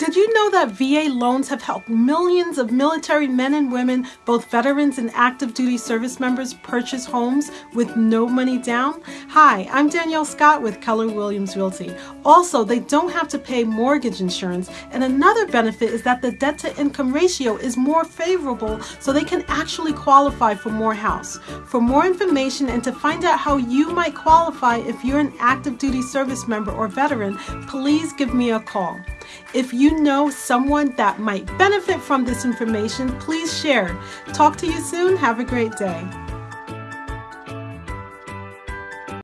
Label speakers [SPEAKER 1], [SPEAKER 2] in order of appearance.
[SPEAKER 1] Did you know that VA loans have helped millions of military men and women, both veterans and active duty service members, purchase homes with no money down? Hi, I'm Danielle Scott with Keller Williams Realty. Also, they don't have to pay mortgage insurance, and another benefit is that the debt to income ratio is more favorable, so they can actually qualify for more house. For more information and to find out how you might qualify if you're an active duty service member or veteran, please give me a call. If you know someone that might benefit from this information, please share. Talk to you soon. Have a great day.